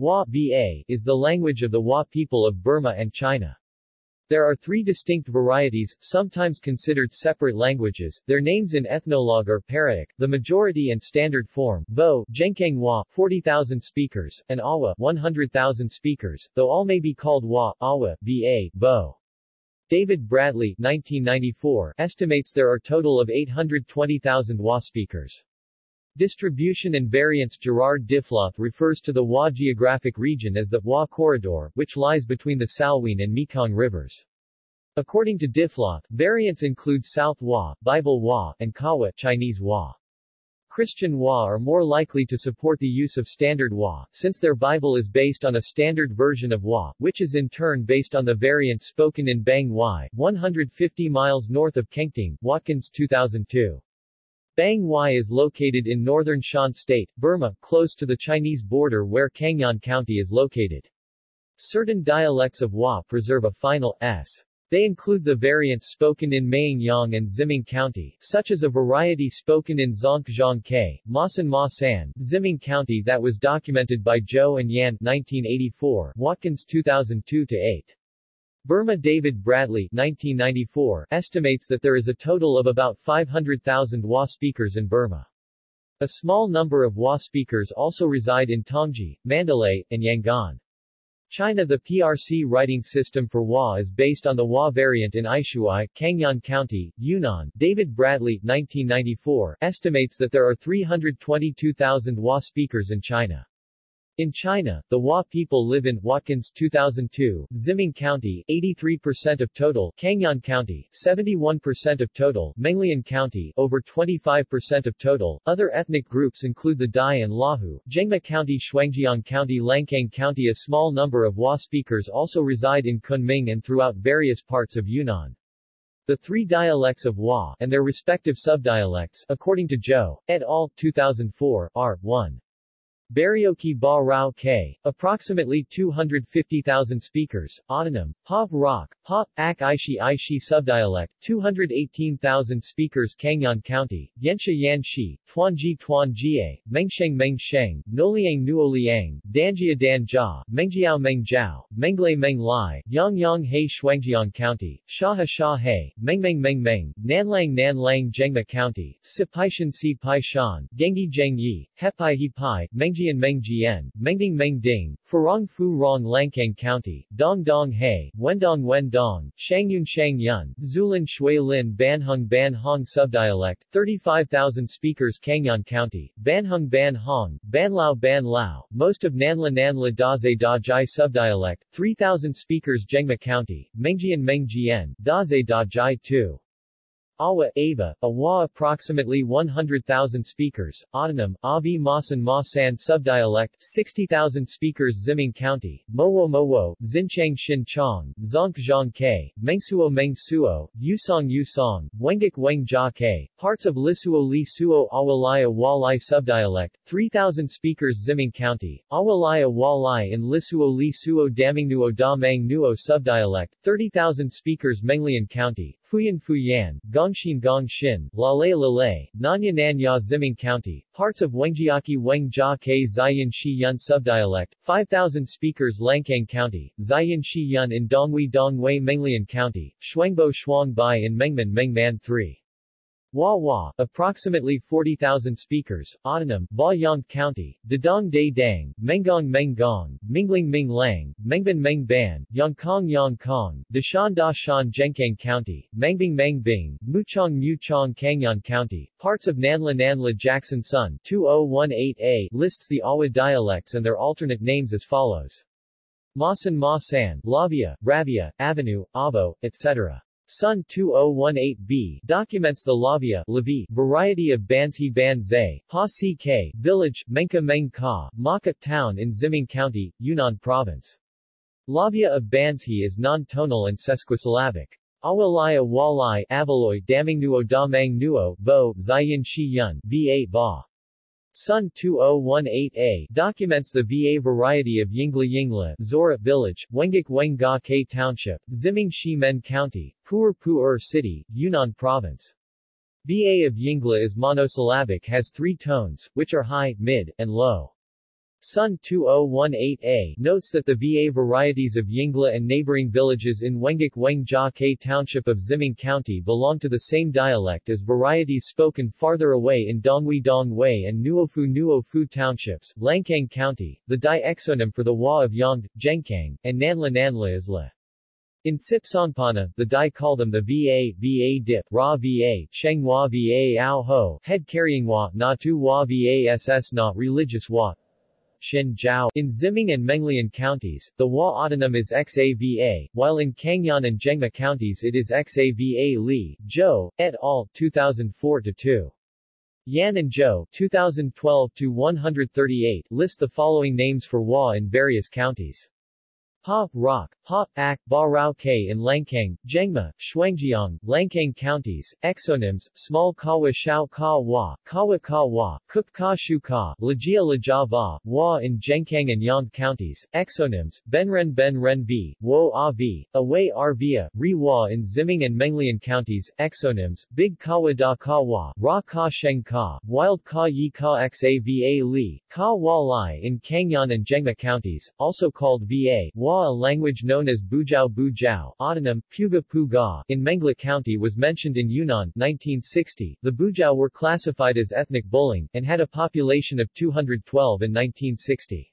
Wa Va is the language of the Wa people of Burma and China. There are three distinct varieties, sometimes considered separate languages. Their names in ethnologue are Parauk, the majority and standard form, Vo, Zhenkang Wa, 40,000 speakers, and Awa, 100,000 speakers, though all may be called Wa, Awa, Ba, Vo. David Bradley 1994, estimates there are total of 820,000 Wa speakers. Distribution and variance Gerard Diffloth refers to the Wa geographic region as the Wa Corridor, which lies between the Salween and Mekong rivers. According to Diffloth, variants include South Wa, Bible Wa, and Kawa Chinese Wa. Christian Wa are more likely to support the use of Standard Wa, since their Bible is based on a standard version of Wa, which is in turn based on the variant spoken in Bang Wai, 150 miles north of Kengtung, Watkins 2002. Bang Wai is located in northern Shan State, Burma, close to the Chinese border where Cangyuan County is located. Certain dialects of Wa preserve a final s. They include the variants spoken in Mayengyang and Ximeng County, such as a variety spoken in Zonkjiang K, Masan Ma San, Ximeng County that was documented by Zhou and Yan 1984, Watkins 2002-8. Burma David Bradley 1994, estimates that there is a total of about 500,000 WA speakers in Burma. A small number of WA speakers also reside in Tongji, Mandalay, and Yangon. China The PRC writing system for WA is based on the WA variant in Aishuai, Cangyuan County, Yunnan. David Bradley 1994, estimates that there are 322,000 WA speakers in China. In China, the Wa people live in Watkins 2002, Ximeng County 83% of total, Cangyuan County 71% of total, Menglian County over 25% of total. Other ethnic groups include the Dai and Lahu, Zhengma County, Shuangjiang County, Lancang County. A small number of Wa speakers also reside in Kunming and throughout various parts of Yunnan. The three dialects of Wa and their respective subdialects, according to Zhou et al. 2004, are 1. Barioki Ba Rao K, approximately 250,000 speakers, autonym, Pav Rock, Pa, Ak Aishi Aishi subdialect, 218,000 speakers Cangyuan County, Yensha Yan Shi, Tuanji Tuan Jie, Mengsheng Meng Sheng, Noliang Nuoliang, Danjia Dan Jia, Mengjiao Meng Menglei Meng Lai, Yang Yang He Shuangjiang County, Shaha Sha He, Mengmeng Meng Meng, Nanlang Nanlang Zhengma County, Sipaishan Si Pai Shan, Gengi Zheng Yi, Hepai He Pai, Meng Mengjian Mengjian, Mengding Mengding, Farong Fu Rong Lancang County, Dong Dong He, Wendong Wendong, Shangyun Shangyun, Zulin Shui Lin Banhung Ban Hong Subdialect, 35,000 speakers Cangyuan County, Banhung Ban Hong, Banlao Ban Lao, most of Nanla Nanla Daze Da Jai Subdialect, 3,000 speakers Zhengma County, Mengjian Mengjian, Daze Da Jai 2. Awa, Ava, Awa approximately 100,000 speakers, autonym, Avi Masan Masan subdialect, 60,000 speakers Ximeng County, Mowo Mowo, Xinchang Xin Chong, Zonkjiang K, Mengsuo Mengsuo, Yusong Yusong, Wengik Weng Jia K, parts of Lisuo Li Suo Awalaya Walai subdialect, 3,000 speakers Ximeng County, Awalaya Walai in Lisuo Li Suo Damingnuo Da Mang Nuo subdialect, 30,000 speakers Menglian County, Fuyan Fuyan, Gongshin Gongshin, Lalei Lalei, Nanya Nanya Ximeng County, parts of Wengjiaki Weng Jia Ke Ziyan Shi Yun subdialect, 5,000 speakers Lancang County, Ziyan Shi Yun in Donghui Dongwei Menglian County, Shuangbo Shuang Bai in Mengman Mengman 3. Wa, approximately 40,000 speakers, autonym, Ba Yang County, Dadong Day Dang, Menggong Menggong, Mingling Ming Lang, Mengban Meng Ban, Yangkong Yangkong, Dashan Da Shan Zhenkang County, Mengbing Mengbing, Muchong Muchong Cangyuan County, parts of Nanla Nanla Jackson Sun 2018a lists the Awa dialects and their alternate names as follows. Masan Ma San, Lavia, Ravia, Avenue, Avo, etc. Sun 2018b documents the Lavia Lavi, variety of Bansi Banzai, Pa Ck, village, Menka Meng Ka, Maka town in Ximeng County, Yunnan Province. Lavia of Bansi is non-tonal and sesquisyllabic. Awalaya Walai Avaloy Damingnuo Damang Nuo, Vo, Ziyin Shi Yun, Va. Sun 2018a documents the VA variety of Yingla Yingla, Zora Village, Wengik Wenga K Township, Ximeng Shi Men County, Pu'er Pu'er City, Yunnan Province. VA of Yingla is monosyllabic has three tones, which are high, mid, and low. Sun 2018a notes that the VA varieties of Yingla and neighboring villages in Wengak Wengjia K Township of Ximeng County belong to the same dialect as varieties spoken farther away in Donghui Dongwei and Nuofu Nuofu Townships, Lancang County. The Dai exonym for the Wa of Yang, Zhenkang, and Nanla Nanla is La. In Sipsongpanna, the Dai call them the Va, Va dip, Ra Va, Shenghua Va Ao Ho, head carrying Wa, Na Tu Wa Vass Na religious Wa, Shin Jiao. In Ximeng and Menglian counties, the Wa autonym is Xava, while in Cangyuan and Zhengma counties it is Xava Li, Zhou, et al., 2004-2. Yan and Zhou 2012-138 list the following names for Wa in various counties. Pa, Rock, Pa, Ak, Ba Rao K in Lancang, Zhengma, Shuangjiang, Lancang counties, exonyms, Small Kawa Shao Ka Wa, Kawa Ka Wa, Kuk Ka Shu Ka, Lajia Laja Va, Wa in Zhenkang and Yang counties, exonyms, Benren Ben Ren V, Wo A V, Away Arvia, Ri Wa in Ximeng and Menglian counties, exonyms, Big Kawa Da Ka Wa, Ra Ka Sheng Ka, Wild Ka Yi Ka Xava Li, Ka Wa Lai in Cangyuan and Zhengma counties, also called Va, Wa a language known as Bujao Bujao, autonym, Puga Puga, in Mengla County was mentioned in Yunnan, 1960. The Bujao were classified as ethnic Bulang, and had a population of 212 in 1960.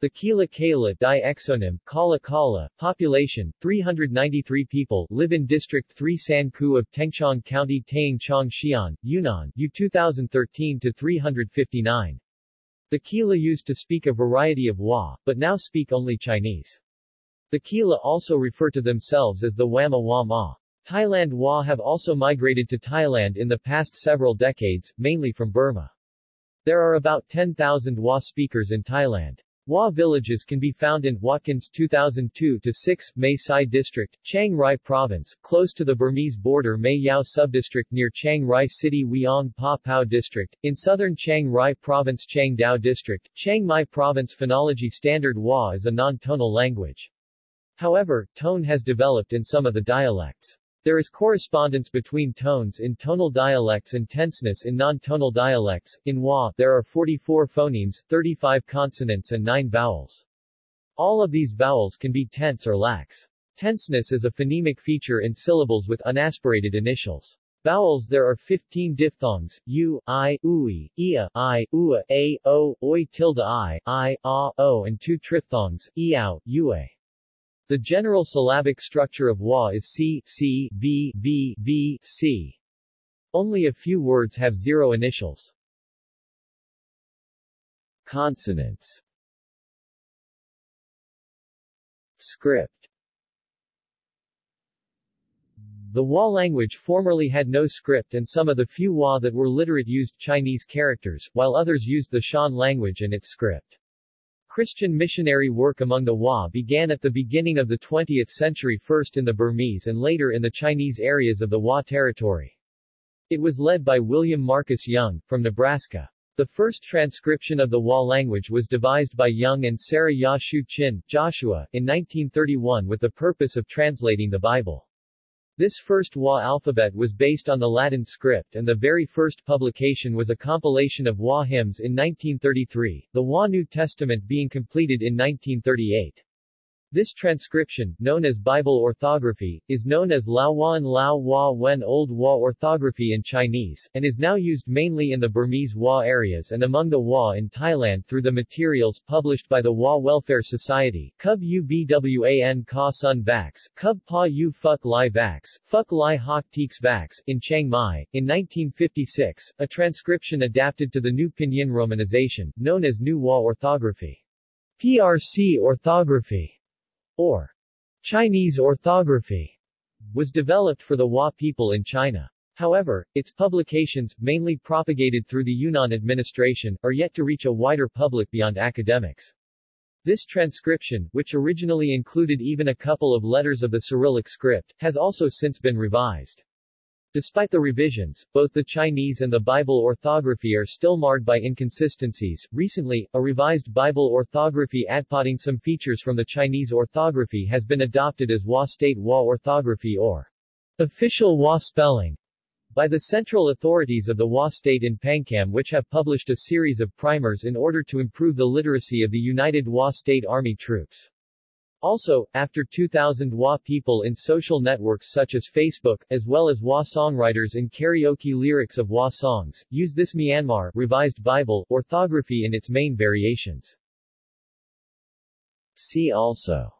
The Kila Kala Dai exonym, Kala Kala, population, 393 people, live in District 3 San Ku of Tengchong County Taing Chong Xian, Yunnan, U 2013-359. The Kila used to speak a variety of Wa, but now speak only Chinese. The Kila also refer to themselves as the Wama Wama. Thailand Wa have also migrated to Thailand in the past several decades, mainly from Burma. There are about 10,000 Wa speakers in Thailand. Wa villages can be found in Watkins 2002-6, Mae Sai District, Chiang Rai Province, close to the Burmese border Mae Yao Subdistrict near Chiang Rai City Wiang Pa Pao District, in southern Chiang Rai Province Chiang Dao District, Chiang Mai Province Phonology Standard Wa is a non-tonal language. However, tone has developed in some of the dialects. There is correspondence between tones in tonal dialects and tenseness in non-tonal dialects. In Wa, there are 44 phonemes, 35 consonants and 9 vowels. All of these vowels can be tense or lax. Tenseness is a phonemic feature in syllables with unaspirated initials. Vowels There are 15 diphthongs, u, i, ui, ia, i, ua, a, o, oi tilde i, i, a, o and two triphthongs, iao, ue. The general syllabic structure of Wa is C, C, V, V, V, C. Only a few words have zero initials. Consonants Script The Wa language formerly had no script and some of the few Wa that were literate used Chinese characters, while others used the Shan language and its script. Christian missionary work among the Wa began at the beginning of the 20th century first in the Burmese and later in the Chinese areas of the Wa territory. It was led by William Marcus Young, from Nebraska. The first transcription of the Wa language was devised by Young and Sarah Ya Shu Chin, Joshua, in 1931 with the purpose of translating the Bible. This first Wa alphabet was based on the Latin script and the very first publication was a compilation of Wa hymns in 1933, the Wa New Testament being completed in 1938. This transcription, known as Bible orthography, is known as Lao Wan Lao Wa Wen Old Wa orthography in Chinese, and is now used mainly in the Burmese Wa areas and among the Wa in Thailand through the materials published by the Wa Welfare Society, Cub Ubwan Ka Sun Vax, Cub Pa U Phuk Lai Vax, Phuk Lai Hok Teeks Vax, in Chiang Mai, in 1956, a transcription adapted to the new Pinyin romanization, known as New Wa orthography. PRC orthography or Chinese orthography, was developed for the Wa people in China. However, its publications, mainly propagated through the Yunnan administration, are yet to reach a wider public beyond academics. This transcription, which originally included even a couple of letters of the Cyrillic script, has also since been revised. Despite the revisions, both the Chinese and the Bible orthography are still marred by inconsistencies. Recently, a revised Bible orthography adpotting some features from the Chinese orthography has been adopted as Wa State Wa orthography or official Wa spelling. by the central authorities of the Wa state in Pangkham which have published a series of primers in order to improve the literacy of the United Wa State Army troops. Also, after 2000 Wa people in social networks such as Facebook, as well as Wa songwriters in karaoke lyrics of Wa songs, use this Myanmar Revised Bible orthography in its main variations. See also.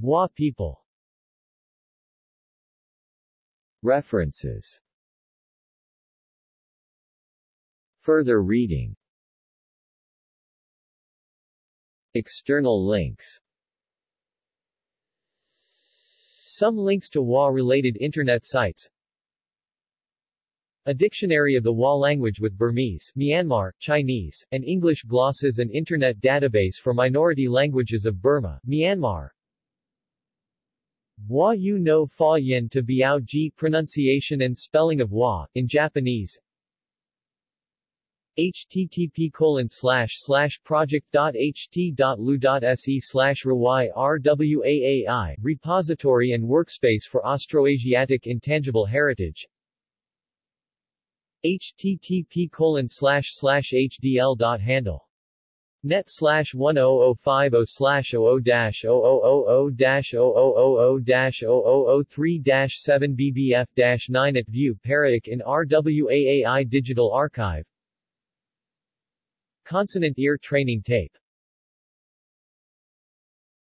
Wa people. References. Further reading External links. Some links to Wa-related internet sites. A dictionary of the Wa language with Burmese, Myanmar, Chinese, and English glosses and internet database for minority languages of Burma, Myanmar. Wa Yu no Fa Yin to Biao Ji pronunciation and spelling of Wa, in Japanese http colon slash slash project.ht.lu.se slash RWAAI, repository and workspace for Austroasiatic Intangible Heritage http colon slash slash hdl.handle Net slash 10050 slash 00 dash 0000 dash 0000 dash 0003 dash 7 BBF dash 9 at view Paraic in RWAAI Digital Archive Consonant ear training tape